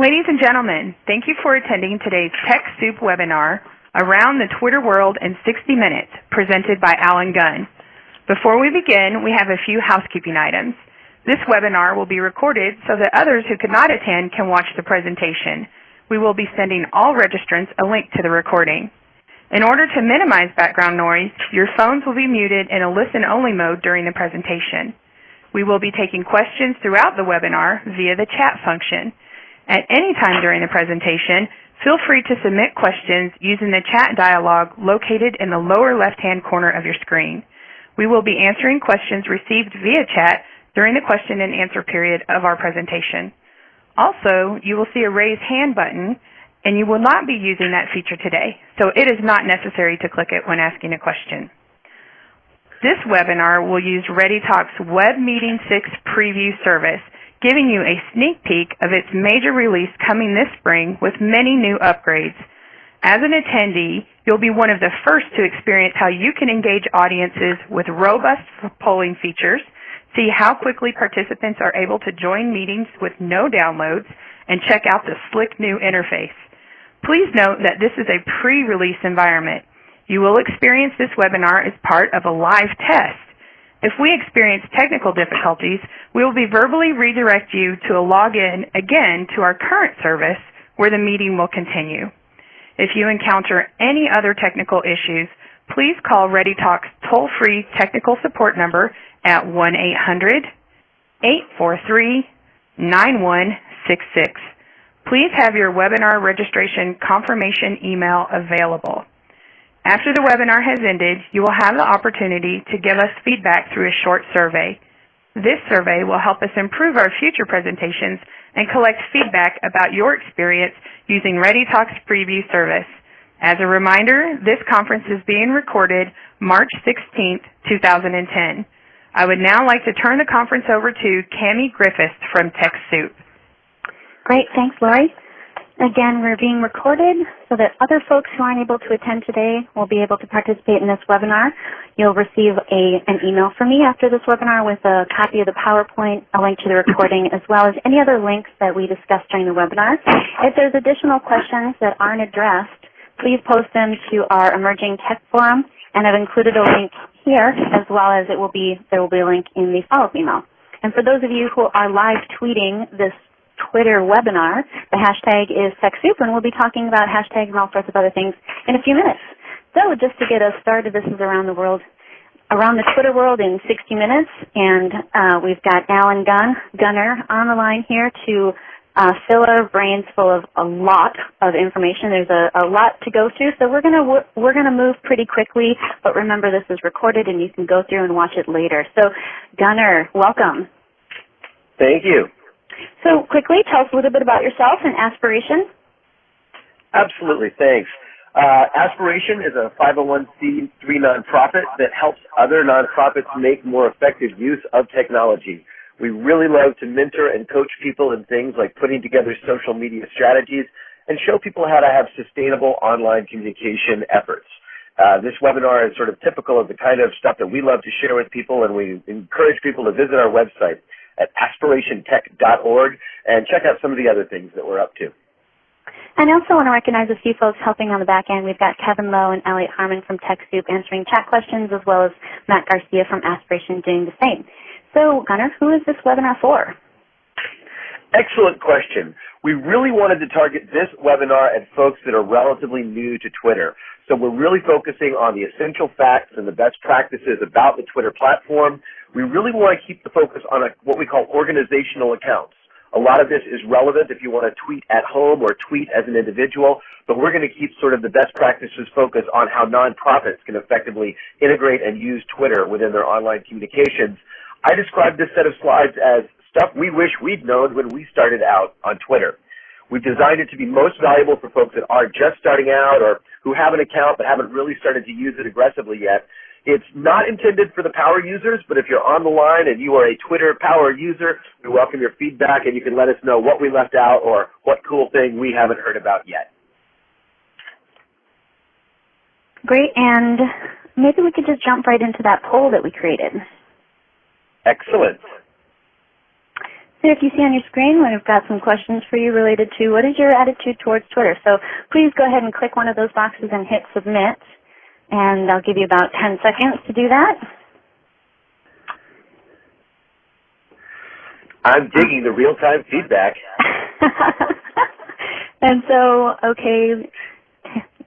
Ladies and gentlemen, thank you for attending today's TechSoup webinar, Around the Twitter World in 60 Minutes, presented by Allen Gunn. Before we begin, we have a few housekeeping items. This webinar will be recorded so that others who could not attend can watch the presentation. We will be sending all registrants a link to the recording. In order to minimize background noise, your phones will be muted in a listen-only mode during the presentation. We will be taking questions throughout the webinar via the chat function. At any time during the presentation, feel free to submit questions using the chat dialog located in the lower left-hand corner of your screen. We will be answering questions received via chat during the question and answer period of our presentation. Also, you will see a raise hand button, and you will not be using that feature today, so it is not necessary to click it when asking a question. This webinar will use ReadyTalk's Web Meeting 6 preview service, giving you a sneak peek of its major release coming this spring with many new upgrades. As an attendee, you'll be one of the first to experience how you can engage audiences with robust polling features, see how quickly participants are able to join meetings with no downloads, and check out the slick new interface. Please note that this is a pre-release environment. You will experience this webinar as part of a live test. If we experience technical difficulties, we will be verbally redirect you to a login again to our current service where the meeting will continue. If you encounter any other technical issues, please call ReadyTalk's toll-free technical support number at 1-800-843-9166. Please have your webinar registration confirmation email available. After the webinar has ended, you will have the opportunity to give us feedback through a short survey. This survey will help us improve our future presentations and collect feedback about your experience using ReadyTalk's preview service. As a reminder, this conference is being recorded March 16, 2010. I would now like to turn the conference over to Cami Griffiths from TechSoup. Great. Thanks, Lori. Again, we're being recorded so that other folks who aren't able to attend today will be able to participate in this webinar. You'll receive a, an email from me after this webinar with a copy of the PowerPoint, a link to the recording, as well as any other links that we discussed during the webinar. If there's additional questions that aren't addressed, please post them to our Emerging Tech Forum, and I've included a link here, as well as it will be, there will be a link in the follow-up email. And for those of you who are live tweeting this Twitter webinar. The hashtag is TechSoup, and we'll be talking about hashtags and all sorts of other things in a few minutes. So just to get us started, this is around the world, around the Twitter world in 60 minutes, and uh, we've got Allen Gunn, Gunner, on the line here to uh, fill our brains full of a lot of information. There's a, a lot to go through, so we're gonna we're gonna move pretty quickly. But remember, this is recorded, and you can go through and watch it later. So, Gunner, welcome. Thank you. So quickly, tell us a little bit about yourself and Aspiration. Absolutely, thanks. Uh, Aspiration is a 501c3 nonprofit that helps other nonprofits make more effective use of technology. We really love to mentor and coach people in things like putting together social media strategies and show people how to have sustainable online communication efforts. Uh, this webinar is sort of typical of the kind of stuff that we love to share with people, and we encourage people to visit our website at aspirationtech.org and check out some of the other things that we're up to. And I also want to recognize a few folks helping on the back end. We've got Kevin Lowe and Elliot Harmon from TechSoup answering chat questions, as well as Matt Garcia from Aspiration doing the same. So, Gunner, who is this webinar for? Excellent question. We really wanted to target this webinar at folks that are relatively new to Twitter. So we're really focusing on the essential facts and the best practices about the Twitter platform. We really want to keep the focus on a, what we call organizational accounts. A lot of this is relevant if you want to tweet at home or tweet as an individual, but we're going to keep sort of the best practices focus on how nonprofits can effectively integrate and use Twitter within their online communications. I describe this set of slides as stuff we wish we'd known when we started out on Twitter. We've designed it to be most valuable for folks that are just starting out or who have an account but haven't really started to use it aggressively yet. It's not intended for the power users, but if you're on the line and you are a Twitter power user, we welcome your feedback and you can let us know what we left out or what cool thing we haven't heard about yet. Great, and maybe we could just jump right into that poll that we created. Excellent. So if you see on your screen, we've got some questions for you related to what is your attitude towards Twitter. So please go ahead and click one of those boxes and hit submit. And I'll give you about 10 seconds to do that. I'm digging the real-time feedback. and so, okay,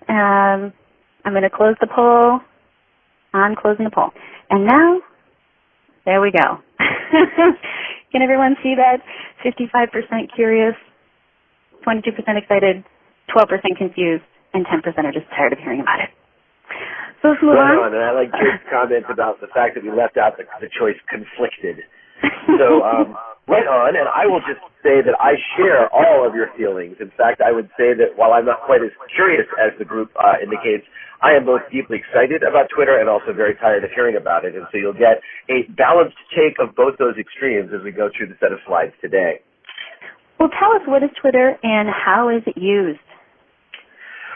um, I'm going to close the poll. I'm closing the poll. And now, there we go. Can everyone see that? 55% curious, 22% excited, 12% confused, and 10% are just tired of hearing about it. So let's move right on. on. And I like Jake's comment about the fact that we left out the, the choice conflicted. So um, right on, and I will just say that I share all of your feelings. In fact, I would say that while I'm not quite as curious as the group uh, indicates, I am both deeply excited about Twitter and also very tired of hearing about it. And so you'll get a balanced take of both those extremes as we go through the set of slides today. Well, tell us what is Twitter and how is it used?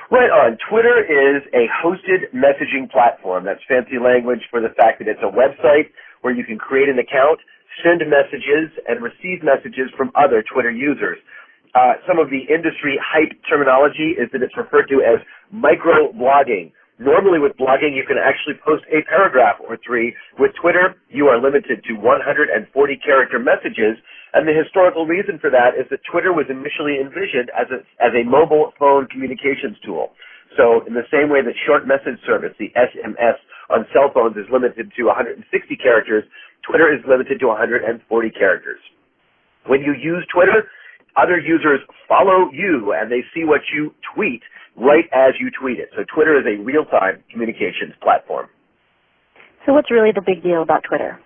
Right on. Twitter is a hosted messaging platform. That's fancy language for the fact that it's a website where you can create an account, send messages, and receive messages from other Twitter users. Uh, some of the industry hype terminology is that it's referred to as micro-blogging. Normally with blogging, you can actually post a paragraph or three. With Twitter, you are limited to 140 character messages, and the historical reason for that is that Twitter was initially envisioned as a, as a mobile phone communications tool. So in the same way that short message service, the SMS on cell phones is limited to 160 characters, Twitter is limited to 140 characters. When you use Twitter, other users follow you and they see what you tweet right as you tweet it. So Twitter is a real-time communications platform. So what's really the big deal about Twitter?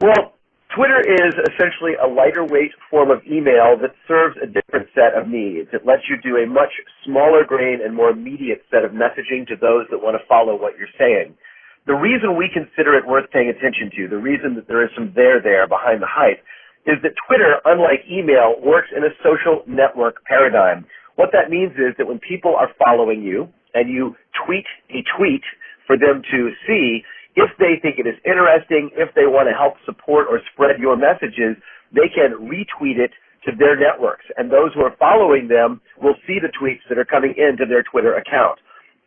Well, Twitter is essentially a lighter weight form of email that serves a different set of needs. It lets you do a much smaller grain and more immediate set of messaging to those that want to follow what you're saying. The reason we consider it worth paying attention to, the reason that there is some there there behind the hype, is that Twitter, unlike email, works in a social network paradigm. What that means is that when people are following you and you tweet a tweet for them to see, if they think it is interesting, if they want to help support or spread your messages, they can retweet it to their networks. And those who are following them will see the tweets that are coming into their Twitter account.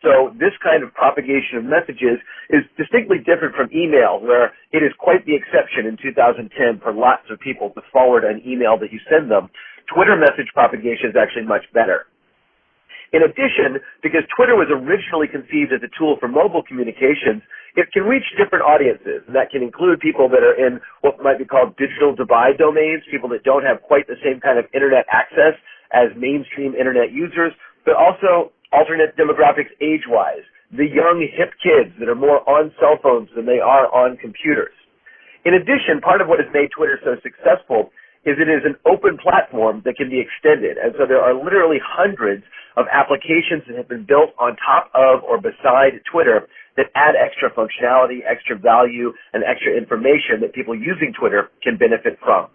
So this kind of propagation of messages is distinctly different from email, where it is quite the exception in 2010 for lots of people to forward an email that you send them. Twitter message propagation is actually much better. In addition, because Twitter was originally conceived as a tool for mobile communications, it can reach different audiences. And that can include people that are in what might be called digital divide domains, people that don't have quite the same kind of internet access as mainstream internet users, but also alternate demographics age-wise, the young hip kids that are more on cell phones than they are on computers. In addition, part of what has made Twitter so successful is it is an open platform that can be extended. And so there are literally hundreds of applications that have been built on top of or beside Twitter that add extra functionality, extra value, and extra information that people using Twitter can benefit from.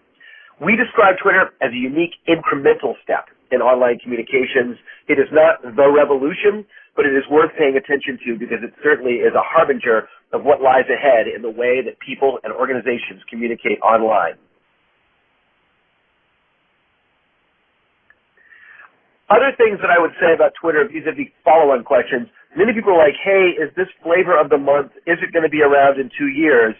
We describe Twitter as a unique incremental step in online communications. It is not the revolution, but it is worth paying attention to because it certainly is a harbinger of what lies ahead in the way that people and organizations communicate online. Other things that I would say about Twitter vis-a-vis follow-on questions, many people are like, hey, is this flavor of the month, is it going to be around in two years?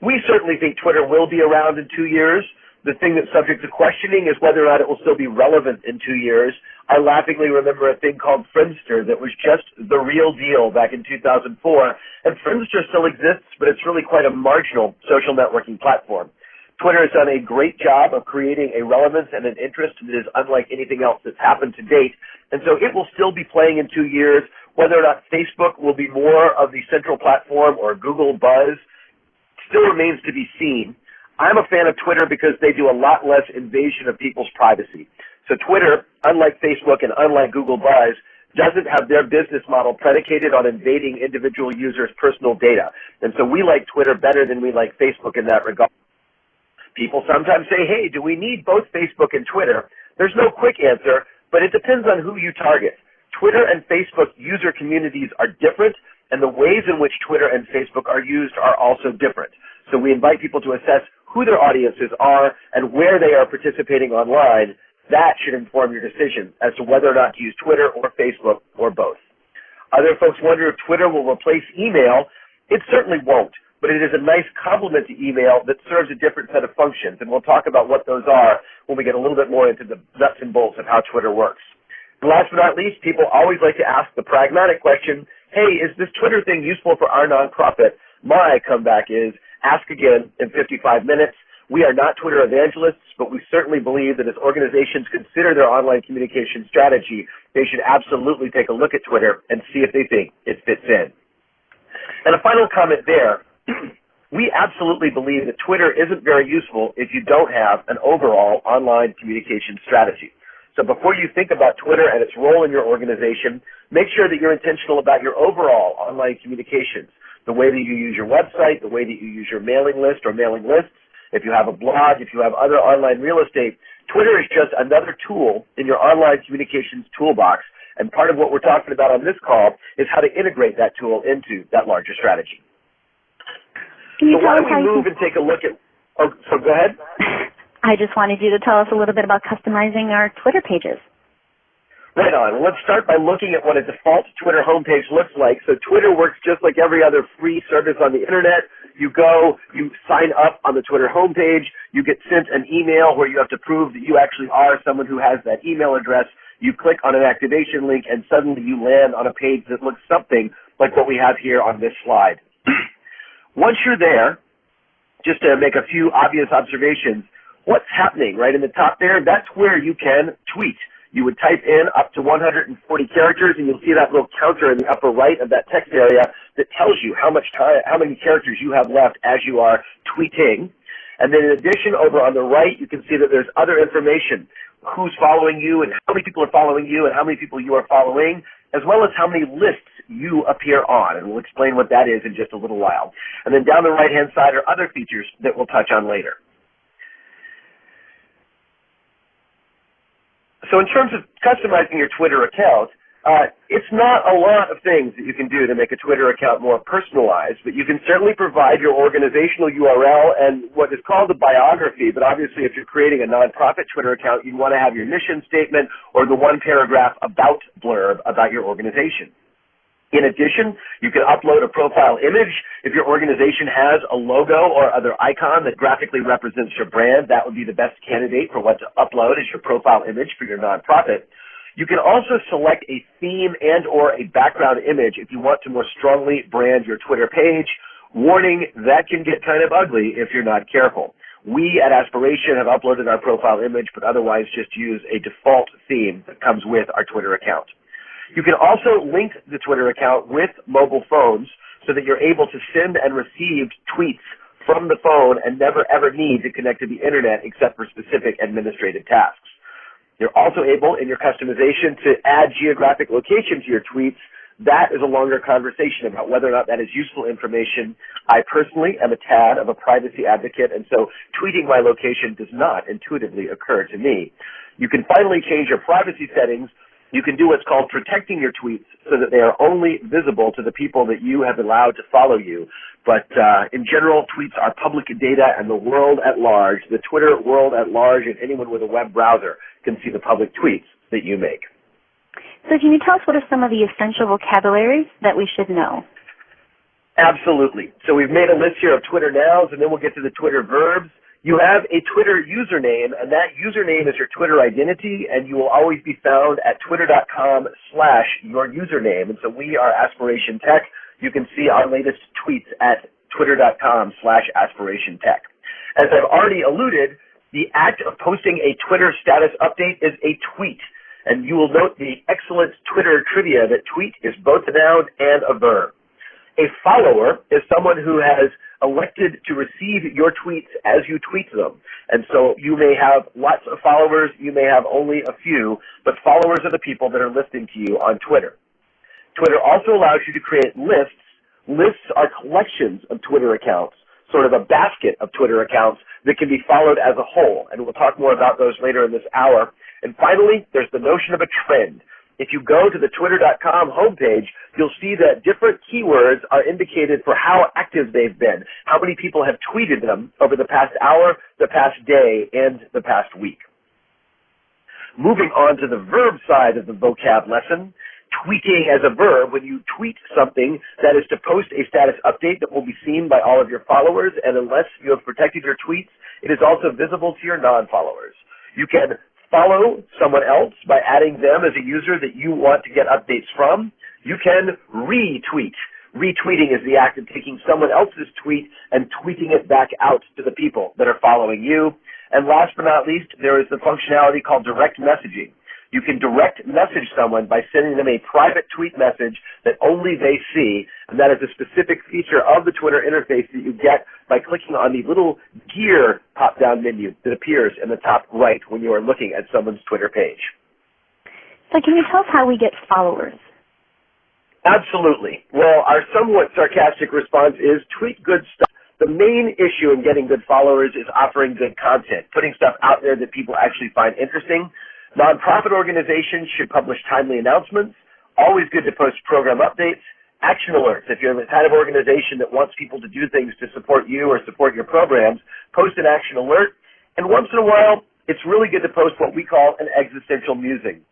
We certainly think Twitter will be around in two years. The thing that's subject to questioning is whether or not it will still be relevant in two years. I laughingly remember a thing called Friendster that was just the real deal back in 2004. And Friendster still exists, but it's really quite a marginal social networking platform. Twitter has done a great job of creating a relevance and an interest that is unlike anything else that's happened to date. And so it will still be playing in two years. Whether or not Facebook will be more of the central platform or Google Buzz still remains to be seen. I'm a fan of Twitter because they do a lot less invasion of people's privacy. So Twitter, unlike Facebook and unlike Google Buzz, doesn't have their business model predicated on invading individual users' personal data. And so we like Twitter better than we like Facebook in that regard. People sometimes say, hey, do we need both Facebook and Twitter? There's no quick answer, but it depends on who you target. Twitter and Facebook user communities are different, and the ways in which Twitter and Facebook are used are also different. So we invite people to assess who their audiences are and where they are participating online. That should inform your decision as to whether or not to use Twitter or Facebook or both. Other folks wonder if Twitter will replace email. It certainly won't, but it is a nice complement to email that serves a different set of functions, and we'll talk about what those are when we get a little bit more into the nuts and bolts of how Twitter works. Last but not least, people always like to ask the pragmatic question, hey, is this Twitter thing useful for our nonprofit? My comeback is, ask again in 55 minutes. We are not Twitter evangelists, but we certainly believe that as organizations consider their online communication strategy, they should absolutely take a look at Twitter and see if they think it fits in. And a final comment there. we absolutely believe that Twitter isn't very useful if you don't have an overall online communication strategy. So before you think about Twitter and its role in your organization, make sure that you're intentional about your overall online communications, the way that you use your website, the way that you use your mailing list or mailing lists, if you have a blog, if you have other online real estate, Twitter is just another tool in your online communications toolbox. And part of what we're talking about on this call is how to integrate that tool into that larger strategy. Can you so why don't we move and take a look at, oh, so go ahead. I just wanted you to tell us a little bit about customizing our Twitter pages. Right on. Let's start by looking at what a default Twitter homepage looks like. So Twitter works just like every other free service on the internet. You go, you sign up on the Twitter homepage, you get sent an email where you have to prove that you actually are someone who has that email address. You click on an activation link and suddenly you land on a page that looks something like what we have here on this slide. Once you're there, just to make a few obvious observations, what's happening right in the top there? That's where you can tweet you would type in up to 140 characters, and you'll see that little counter in the upper right of that text area that tells you how much time, how many characters you have left as you are tweeting. And then in addition, over on the right, you can see that there's other information, who's following you and how many people are following you and how many people you are following, as well as how many lists you appear on. And we'll explain what that is in just a little while. And then down the right-hand side are other features that we'll touch on later. So in terms of customizing your Twitter account, uh, it's not a lot of things that you can do to make a Twitter account more personalized, but you can certainly provide your organizational URL and what is called a biography. But obviously, if you're creating a nonprofit Twitter account, you want to have your mission statement or the one paragraph about blurb about your organization. In addition, you can upload a profile image. If your organization has a logo or other icon that graphically represents your brand, that would be the best candidate for what to upload as your profile image for your nonprofit. You can also select a theme and or a background image if you want to more strongly brand your Twitter page. Warning, that can get kind of ugly if you're not careful. We at Aspiration have uploaded our profile image, but otherwise just use a default theme that comes with our Twitter account. You can also link the Twitter account with mobile phones so that you're able to send and receive tweets from the phone and never ever need to connect to the internet except for specific administrative tasks. You're also able in your customization to add geographic location to your tweets. That is a longer conversation about whether or not that is useful information. I personally am a tad of a privacy advocate, and so tweeting my location does not intuitively occur to me. You can finally change your privacy settings you can do what's called protecting your tweets so that they are only visible to the people that you have allowed to follow you. But uh, in general, tweets are public data and the world at large, the Twitter world at large, and anyone with a web browser can see the public tweets that you make. So can you tell us what are some of the essential vocabularies that we should know? Absolutely. So we've made a list here of Twitter nouns, and then we'll get to the Twitter verbs. You have a Twitter username, and that username is your Twitter identity, and you will always be found at twitter.com slash your username. And so we are Aspiration Tech. You can see our latest tweets at twitter.com slash aspiration tech. As I've already alluded, the act of posting a Twitter status update is a tweet. And you will note the excellent Twitter trivia that tweet is both a noun and a verb. A follower is someone who has elected to receive your tweets as you tweet them. And so you may have lots of followers, you may have only a few, but followers are the people that are listening to you on Twitter. Twitter also allows you to create lists. Lists are collections of Twitter accounts, sort of a basket of Twitter accounts that can be followed as a whole. And we'll talk more about those later in this hour. And finally, there's the notion of a trend. If you go to the twitter.com homepage, you'll see that different keywords are indicated for how active they've been, how many people have tweeted them over the past hour, the past day, and the past week. Moving on to the verb side of the vocab lesson, tweeting as a verb, when you tweet something, that is to post a status update that will be seen by all of your followers, and unless you have protected your tweets, it is also visible to your non-followers. You can follow someone else by adding them as a user that you want to get updates from. You can retweet. Retweeting is the act of taking someone else's tweet and tweeting it back out to the people that are following you. And last but not least, there is the functionality called direct messaging. You can direct message someone by sending them a private tweet message that only they see, and that is a specific feature of the Twitter interface that you get by clicking on the little gear pop-down menu that appears in the top right when you are looking at someone's Twitter page. So can you tell us how we get followers? Absolutely. Well, our somewhat sarcastic response is tweet good stuff. The main issue in getting good followers is offering good content, putting stuff out there that people actually find interesting. Nonprofit organizations should publish timely announcements. Always good to post program updates. Action alerts. If you're the kind of organization that wants people to do things to support you or support your programs, post an action alert. And once in a while, it's really good to post what we call an existential musing.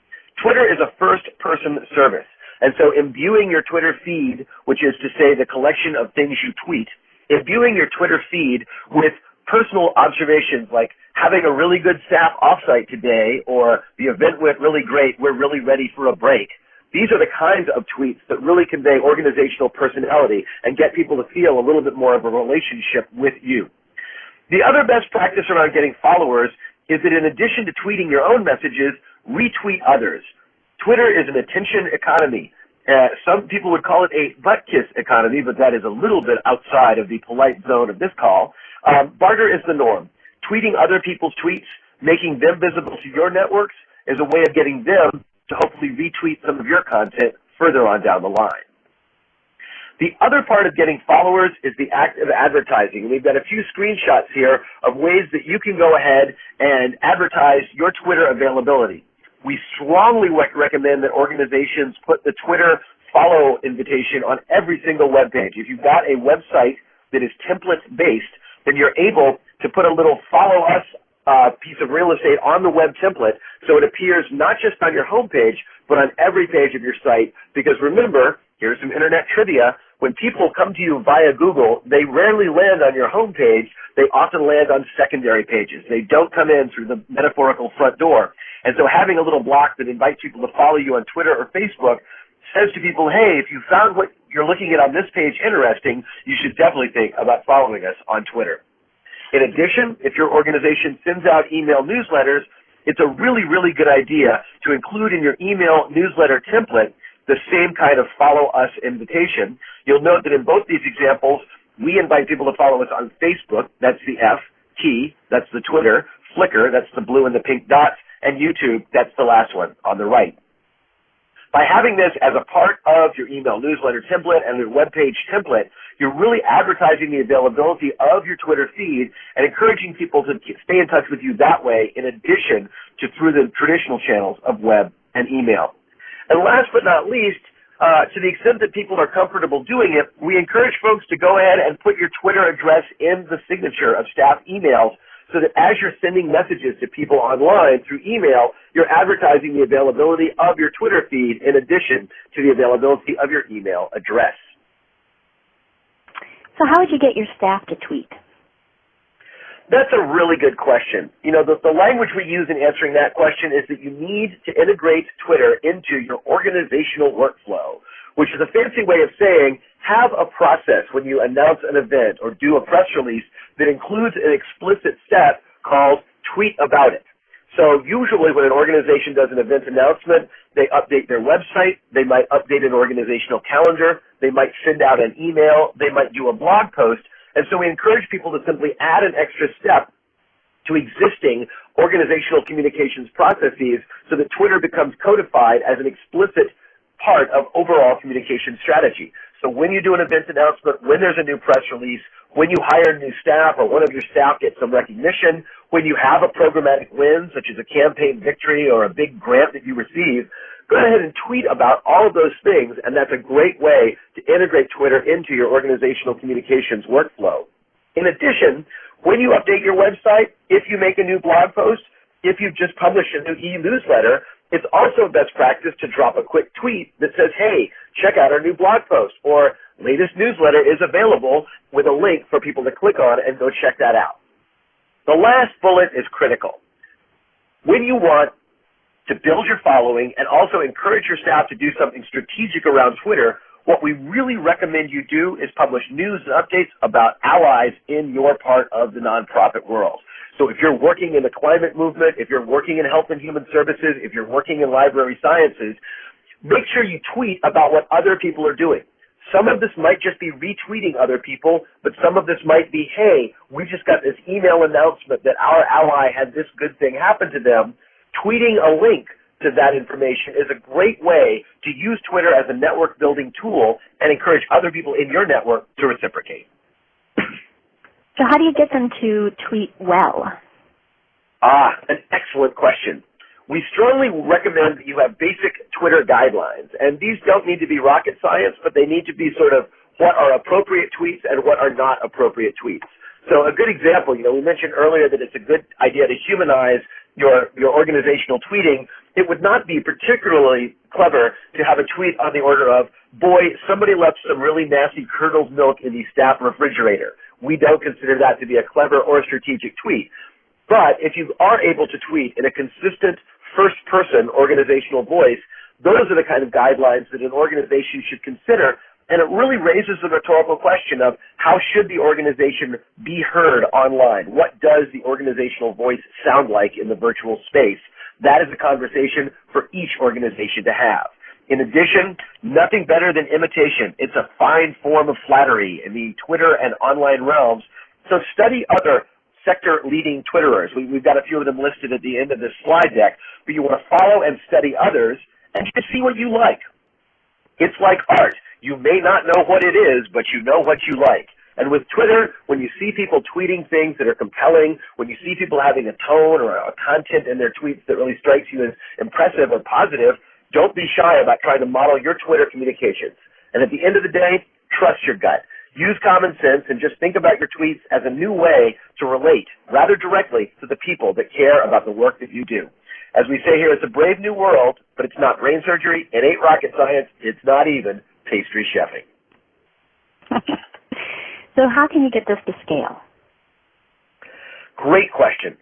Twitter is a first-person service. And so imbuing your Twitter feed, which is to say the collection of things you tweet, imbuing your Twitter feed with personal observations like having a really good staff offsite today or the event went really great, we're really ready for a break. These are the kinds of tweets that really convey organizational personality and get people to feel a little bit more of a relationship with you. The other best practice around getting followers is that in addition to tweeting your own messages, retweet others. Twitter is an attention economy. Uh, some people would call it a butt kiss economy, but that is a little bit outside of the polite zone of this call. Um, barter is the norm. Tweeting other people's tweets, making them visible to your networks, is a way of getting them to hopefully retweet some of your content further on down the line. The other part of getting followers is the act of advertising. We've got a few screenshots here of ways that you can go ahead and advertise your Twitter availability. We strongly recommend that organizations put the Twitter follow invitation on every single web page. If you've got a website that is template based, then you're able to put a little follow us uh, piece of real estate on the web template so it appears not just on your home page, but on every page of your site. Because remember, here's some internet trivia. When people come to you via Google, they rarely land on your home page. They often land on secondary pages. They don't come in through the metaphorical front door. And so having a little block that invites people to follow you on Twitter or Facebook says to people, hey, if you found what you're looking at on this page interesting, you should definitely think about following us on Twitter. In addition, if your organization sends out email newsletters, it's a really, really good idea to include in your email newsletter template the same kind of follow us invitation. You'll note that in both these examples, we invite people to follow us on Facebook, that's the F, T, that's the Twitter, Flickr, that's the blue and the pink dots, and YouTube, that's the last one on the right. By having this as a part of your email newsletter template and your web page template, you're really advertising the availability of your Twitter feed and encouraging people to stay in touch with you that way in addition to through the traditional channels of web and email. And last but not least, uh, to the extent that people are comfortable doing it, we encourage folks to go ahead and put your Twitter address in the signature of staff emails so that as you're sending messages to people online through email, you're advertising the availability of your Twitter feed in addition to the availability of your email address. So how would you get your staff to tweet? That's a really good question. You know, the, the language we use in answering that question is that you need to integrate Twitter into your organizational workflow, which is a fancy way of saying have a process when you announce an event or do a press release that includes an explicit step called tweet about it. So usually when an organization does an event announcement, they update their website, they might update an organizational calendar, they might send out an email, they might do a blog post, and so we encourage people to simply add an extra step to existing organizational communications processes so that Twitter becomes codified as an explicit part of overall communication strategy. So when you do an event announcement, when there's a new press release, when you hire new staff or one of your staff gets some recognition, when you have a programmatic win, such as a campaign victory or a big grant that you receive, go ahead and tweet about all of those things, and that's a great way to integrate Twitter into your organizational communications workflow. In addition, when you update your website, if you make a new blog post, if you've just published a new e-newsletter, it's also best practice to drop a quick tweet that says, hey, check out our new blog post, or latest newsletter is available with a link for people to click on and go check that out. The last bullet is critical. When you want to build your following and also encourage your staff to do something strategic around Twitter, what we really recommend you do is publish news and updates about allies in your part of the nonprofit world. So if you're working in the climate movement, if you're working in health and human services, if you're working in library sciences, make sure you tweet about what other people are doing. Some of this might just be retweeting other people, but some of this might be, hey, we just got this email announcement that our ally had this good thing happen to them. Tweeting a link to that information is a great way to use Twitter as a network building tool and encourage other people in your network to reciprocate. So how do you get them to tweet well? Ah, an excellent question. We strongly recommend that you have basic Twitter guidelines, and these don't need to be rocket science, but they need to be sort of what are appropriate tweets and what are not appropriate tweets. So a good example, you know, we mentioned earlier that it's a good idea to humanize your, your organizational tweeting. It would not be particularly clever to have a tweet on the order of, boy, somebody left some really nasty curdled milk in the staff refrigerator. We don't consider that to be a clever or strategic tweet. But if you are able to tweet in a consistent first person organizational voice, those are the kind of guidelines that an organization should consider. And it really raises the rhetorical question of how should the organization be heard online? What does the organizational voice sound like in the virtual space? That is a conversation for each organization to have. In addition, nothing better than imitation. It's a fine form of flattery in the Twitter and online realms. So study other sector leading Twitterers. We, have got a few of them listed at the end of this slide deck, but you want to follow and study others and just see what you like. It's like art. You may not know what it is, but you know what you like. And with Twitter, when you see people tweeting things that are compelling, when you see people having a tone or a content in their tweets that really strikes you as impressive or positive, don't be shy about trying to model your Twitter communications. And at the end of the day, trust your gut. Use common sense and just think about your tweets as a new way to relate rather directly to the people that care about the work that you do. As we say here, it's a brave new world, but it's not brain surgery, it ain't rocket science, it's not even pastry chefing. so how can you get this to scale? Great question.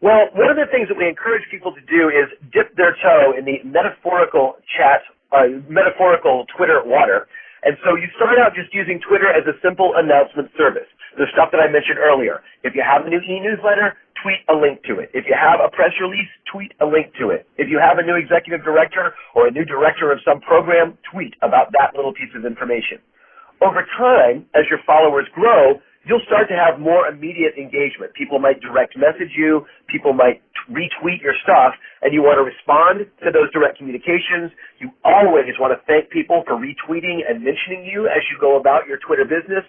Well, one of the things that we encourage people to do is dip their toe in the metaphorical chat, uh, metaphorical Twitter water and so you start out just using Twitter as a simple announcement service. The stuff that I mentioned earlier. If you have a new e-newsletter, tweet a link to it. If you have a press release, tweet a link to it. If you have a new executive director or a new director of some program, tweet about that little piece of information. Over time, as your followers grow, you'll start to have more immediate engagement. People might direct message you, people might retweet your stuff, and you want to respond to those direct communications. You always want to thank people for retweeting and mentioning you as you go about your Twitter business.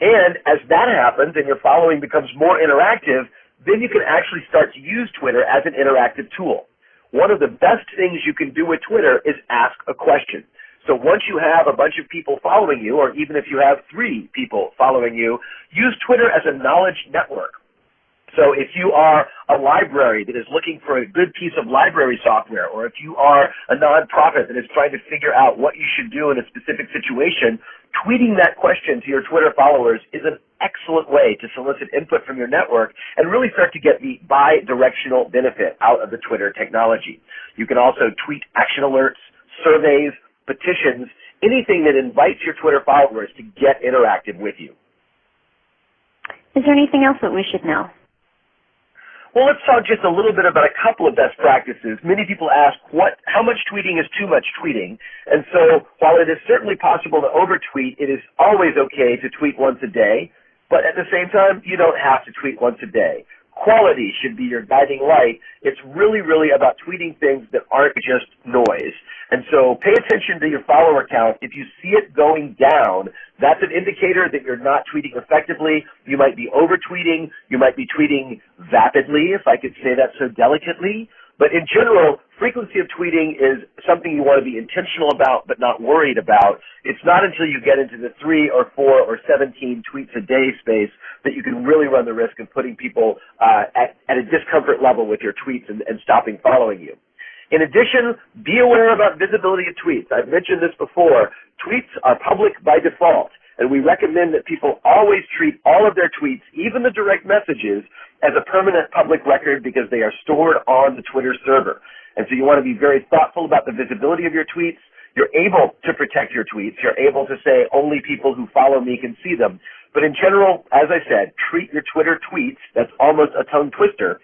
And as that happens and your following becomes more interactive, then you can actually start to use Twitter as an interactive tool. One of the best things you can do with Twitter is ask a question. So once you have a bunch of people following you, or even if you have three people following you, use Twitter as a knowledge network. So if you are a library that is looking for a good piece of library software, or if you are a nonprofit that is trying to figure out what you should do in a specific situation, tweeting that question to your Twitter followers is an excellent way to solicit input from your network and really start to get the bi-directional benefit out of the Twitter technology. You can also tweet action alerts, surveys, petitions, anything that invites your Twitter followers to get interactive with you. Is there anything else that we should know? Well, let's talk just a little bit about a couple of best practices. Many people ask, what, how much tweeting is too much tweeting? And so while it is certainly possible to overtweet, it is always okay to tweet once a day. But at the same time, you don't have to tweet once a day quality should be your guiding light. It's really, really about tweeting things that aren't just noise. And so pay attention to your follower count. If you see it going down, that's an indicator that you're not tweeting effectively. You might be over tweeting. You might be tweeting vapidly, if I could say that so delicately. But in general, frequency of tweeting is something you want to be intentional about but not worried about. It's not until you get into the 3 or 4 or 17 tweets a day space that you can really run the risk of putting people uh, at, at a discomfort level with your tweets and, and stopping following you. In addition, be aware about visibility of tweets. I've mentioned this before. Tweets are public by default, and we recommend that people always treat all of their tweets, even the direct messages, as a permanent public record because they are stored on the Twitter server. And so you want to be very thoughtful about the visibility of your tweets. You're able to protect your tweets. You're able to say only people who follow me can see them. But in general, as I said, treat your Twitter tweets, that's almost a tongue twister,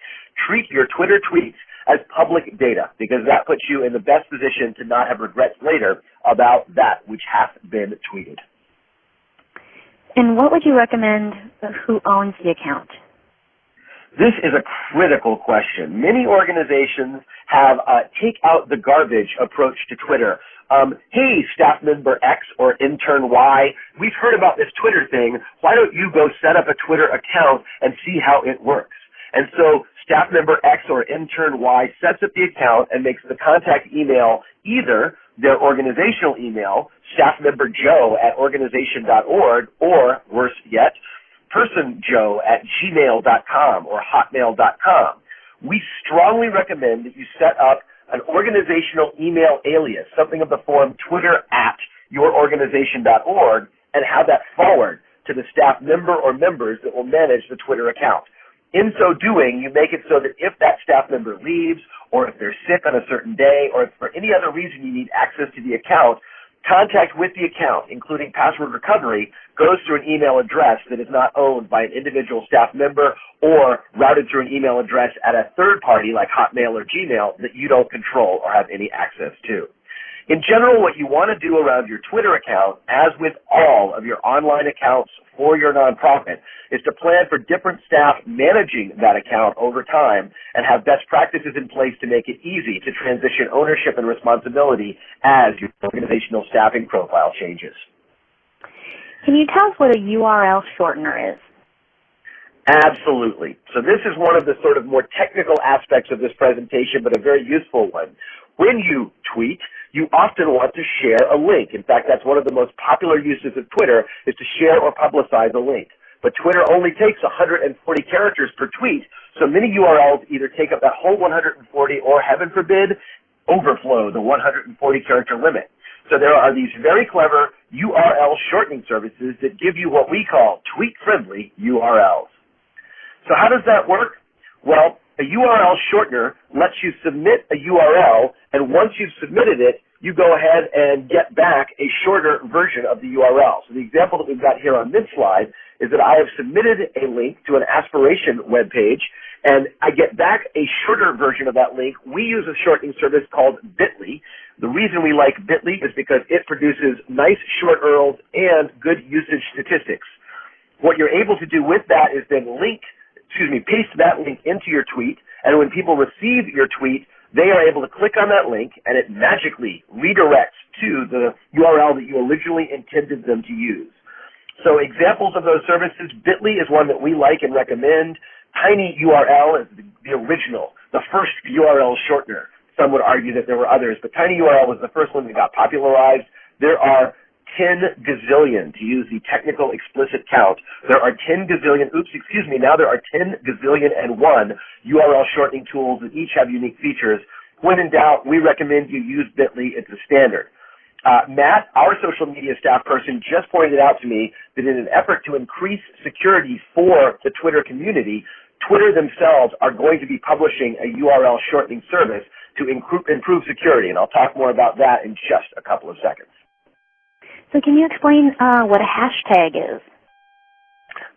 treat your Twitter tweets as public data because that puts you in the best position to not have regrets later about that which hath been tweeted. And what would you recommend who owns the account? This is a critical question. Many organizations have a take out the garbage approach to Twitter. Um, hey, staff member X or intern Y, we've heard about this Twitter thing. Why don't you go set up a Twitter account and see how it works? And so staff member X or intern Y sets up the account and makes the contact email either their organizational email, staff member Joe at organization.org, or worse yet, personjoe at gmail.com or hotmail.com. We strongly recommend that you set up an organizational email alias, something of the form twitter at yourorganization.org, and have that forward to the staff member or members that will manage the Twitter account. In so doing, you make it so that if that staff member leaves, or if they're sick on a certain day, or if for any other reason you need access to the account, Contact with the account, including password recovery, goes through an email address that is not owned by an individual staff member or routed through an email address at a third party like Hotmail or Gmail that you don't control or have any access to. In general, what you want to do around your Twitter account, as with all of your online accounts for your nonprofit, is to plan for different staff managing that account over time and have best practices in place to make it easy to transition ownership and responsibility as your organizational staffing profile changes. Can you tell us what a URL shortener is? Absolutely. So this is one of the sort of more technical aspects of this presentation, but a very useful one. When you tweet, you often want to share a link. In fact, that's one of the most popular uses of Twitter is to share or publicize a link. But Twitter only takes 140 characters per tweet, so many URLs either take up that whole 140 or, heaven forbid, overflow the 140 character limit. So there are these very clever URL shortening services that give you what we call tweet-friendly URLs. So how does that work? Well, a URL shortener lets you submit a URL, and once you've submitted it, you go ahead and get back a shorter version of the URL. So the example that we've got here on this slide is that I have submitted a link to an aspiration web page, and I get back a shorter version of that link. We use a shortening service called Bitly. The reason we like Bitly is because it produces nice short URLs and good usage statistics. What you're able to do with that is then link excuse me, paste that link into your tweet, and when people receive your tweet, they are able to click on that link, and it magically redirects to the URL that you originally intended them to use. So examples of those services, Bitly is one that we like and recommend. TinyURL is the, original, the first URL shortener. Some would argue that there were others, but TinyURL was the first one that got popularized. There are 10 gazillion, to use the technical explicit count, there are 10 gazillion, oops, excuse me, now there are 10 gazillion and one URL shortening tools that each have unique features. When in doubt, we recommend you use Bitly. It's a standard. Uh, Matt, our social media staff person, just pointed out to me that in an effort to increase security for the Twitter community, Twitter themselves are going to be publishing a URL shortening service to improve security, and I'll talk more about that in just a couple of seconds. So can you explain uh, what a hashtag is?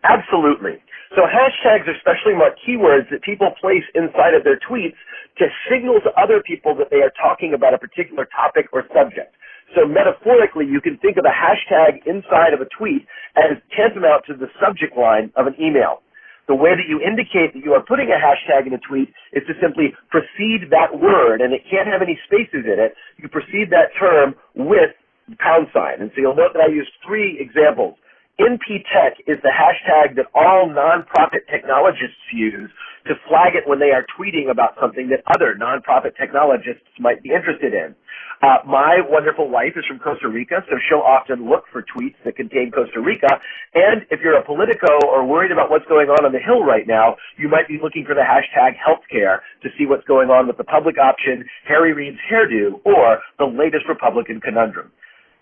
Absolutely. So hashtags are specially marked keywords that people place inside of their tweets to signal to other people that they are talking about a particular topic or subject. So metaphorically, you can think of a hashtag inside of a tweet as tantamount to the subject line of an email. The way that you indicate that you are putting a hashtag in a tweet is to simply precede that word, and it can't have any spaces in it. You precede that term with pound sign. And so you'll note that I used three examples. NPTech is the hashtag that all nonprofit technologists use to flag it when they are tweeting about something that other nonprofit technologists might be interested in. Uh, my wonderful wife is from Costa Rica, so she'll often look for tweets that contain Costa Rica. And if you're a Politico or worried about what's going on on the Hill right now, you might be looking for the hashtag healthcare to see what's going on with the public option, Harry Reid's hairdo, or the latest Republican conundrum.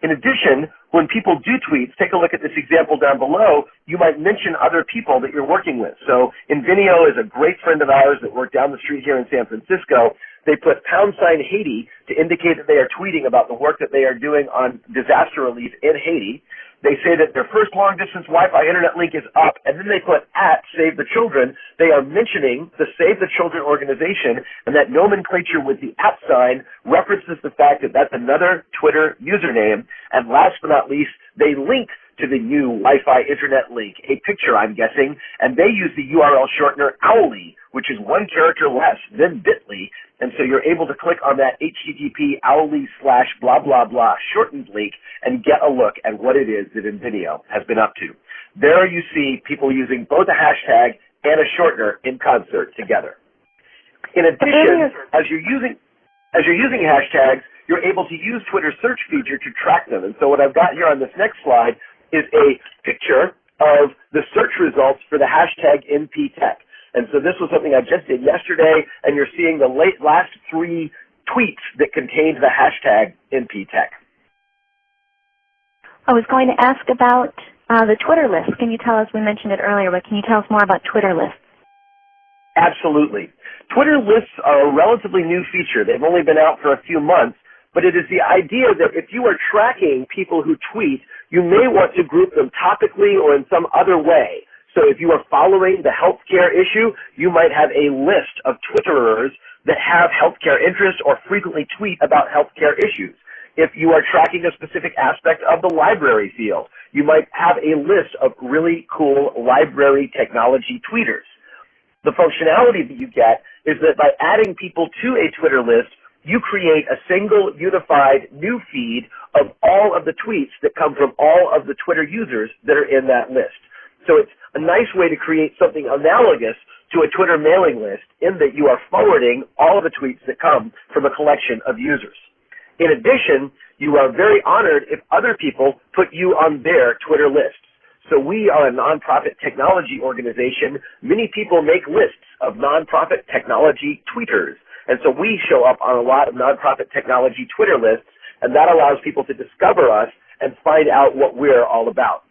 In addition, when people do tweets, take a look at this example down below, you might mention other people that you're working with. So Inveneo is a great friend of ours that worked down the street here in San Francisco. They put pound sign Haiti to indicate that they are tweeting about the work that they are doing on disaster relief in Haiti. They say that their first long distance Wi-Fi internet link is up, and then they put at Save the Children. They are mentioning the Save the Children organization, and that nomenclature with the at sign references the fact that that's another Twitter username. And last but not least, they link to the new Wi-Fi internet link, a picture I'm guessing, and they use the URL shortener Owly, which is one character less than Bitly, and so you're able to click on that HTTP owly slash blah blah blah shortened link and get a look at what it is that Inveneo has been up to. There you see people using both a hashtag and a shortener in concert together. In addition, as you're using as you're using hashtags, you're able to use Twitter's search feature to track them. And so what I've got here on this next slide is a picture of the search results for the hashtag NPTech. And so this was something I just did yesterday, and you're seeing the late, last three tweets that contained the hashtag NPTech. I was going to ask about uh, the Twitter list. Can you tell us, we mentioned it earlier, but can you tell us more about Twitter lists? Absolutely. Twitter lists are a relatively new feature. They've only been out for a few months, but it is the idea that if you are tracking people who tweet, you may want to group them topically or in some other way. So if you are following the healthcare issue, you might have a list of Twitterers that have healthcare interests or frequently tweet about healthcare issues. If you are tracking a specific aspect of the library field, you might have a list of really cool library technology tweeters. The functionality that you get is that by adding people to a Twitter list, you create a single unified new feed of all of the tweets that come from all of the Twitter users that are in that list. So it's a nice way to create something analogous to a Twitter mailing list in that you are forwarding all of the tweets that come from a collection of users. In addition, you are very honored if other people put you on their Twitter lists. So we are a nonprofit technology organization. Many people make lists of nonprofit technology tweeters. And so we show up on a lot of nonprofit technology Twitter lists, and that allows people to discover us and find out what we're all about.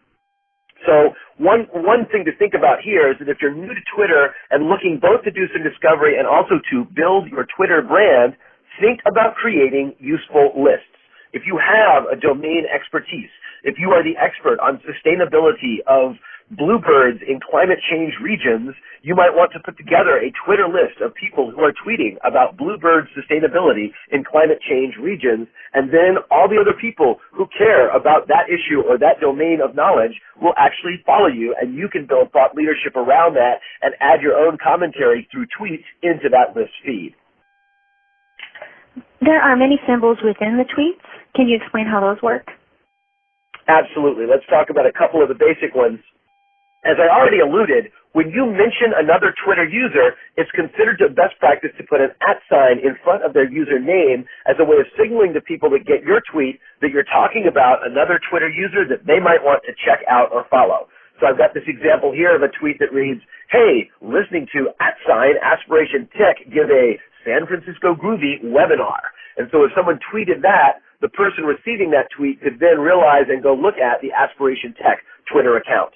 So one, one thing to think about here is that if you're new to Twitter and looking both to do some discovery and also to build your Twitter brand, think about creating useful lists. If you have a domain expertise, if you are the expert on sustainability of bluebirds in climate change regions, you might want to put together a Twitter list of people who are tweeting about bluebird sustainability in climate change regions, and then all the other people who care about that issue or that domain of knowledge will actually follow you, and you can build thought leadership around that and add your own commentary through tweets into that list feed. There are many symbols within the tweets. Can you explain how those work? Absolutely. Let's talk about a couple of the basic ones. As I already alluded, when you mention another Twitter user, it's considered a best practice to put an at sign in front of their username as a way of signaling to people that get your tweet that you're talking about another Twitter user that they might want to check out or follow. So I've got this example here of a tweet that reads, hey, listening to at sign Aspiration Tech give a San Francisco Groovy webinar. And so if someone tweeted that, the person receiving that tweet could then realize and go look at the Aspiration Tech Twitter account.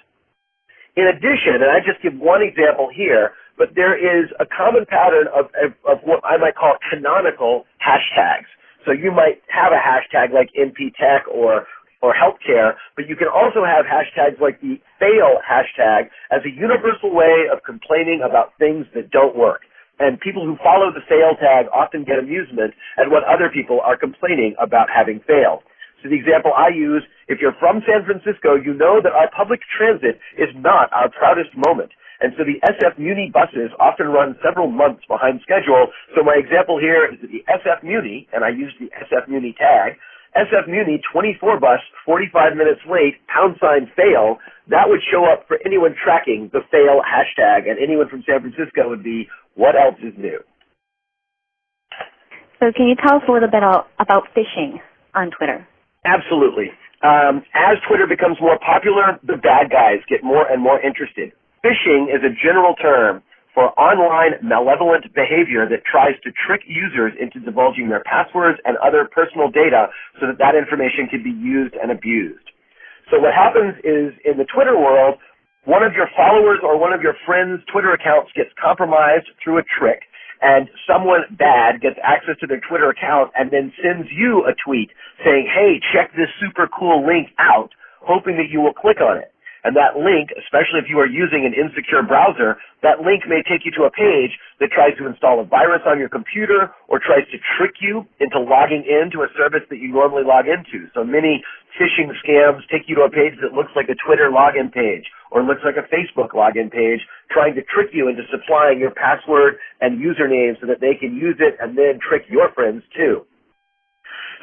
In addition, and I just give one example here, but there is a common pattern of, of, of what I might call canonical hashtags. So you might have a hashtag like NP Tech or or healthcare, but you can also have hashtags like the fail hashtag as a universal way of complaining about things that don't work. And people who follow the fail tag often get amusement at what other people are complaining about having failed. So the example I use, if you're from San Francisco, you know that our public transit is not our proudest moment. And so the SF Muni buses often run several months behind schedule. So my example here is the SF Muni, and I use the SF Muni tag, SF Muni 24 bus, 45 minutes late, pound sign fail, that would show up for anyone tracking the fail hashtag, and anyone from San Francisco would be, what else is new? So can you tell us a little bit about phishing on Twitter? Absolutely. Um, as Twitter becomes more popular, the bad guys get more and more interested. Phishing is a general term for online malevolent behavior that tries to trick users into divulging their passwords and other personal data so that that information can be used and abused. So what happens is in the Twitter world, one of your followers or one of your friends' Twitter accounts gets compromised through a trick and someone bad gets access to their Twitter account and then sends you a tweet saying, hey, check this super cool link out, hoping that you will click on it. And that link, especially if you are using an insecure browser, that link may take you to a page that tries to install a virus on your computer or tries to trick you into logging into a service that you normally log into. So many phishing scams take you to a page that looks like a Twitter login page or looks like a Facebook login page, trying to trick you into supplying your password and username so that they can use it and then trick your friends too.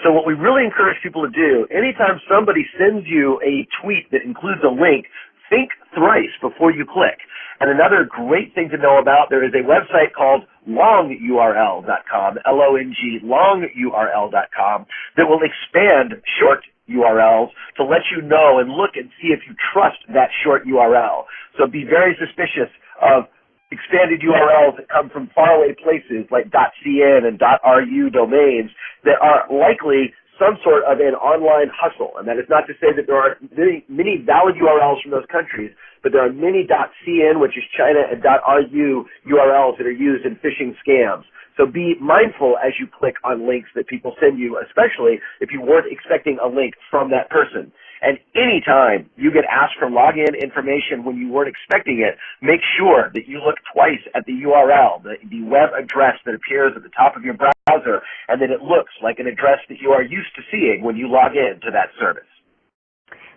So what we really encourage people to do, anytime somebody sends you a tweet that includes a link, think thrice before you click. And another great thing to know about, there is a website called longurl.com, L-O-N-G, longurl.com, that will expand short URLs to let you know and look and see if you trust that short URL. So be very suspicious of expanded URLs that come from faraway places like .cn and .ru domains that are likely some sort of an online hustle. And that is not to say that there are many, many valid URLs from those countries, but there are many .cn, which is China, and .ru URLs that are used in phishing scams. So be mindful as you click on links that people send you, especially if you weren't expecting a link from that person. And anytime you get asked for login information when you weren't expecting it, make sure that you look twice at the URL, the, the web address that appears at the top of your browser, and that it looks like an address that you are used to seeing when you log in to that service.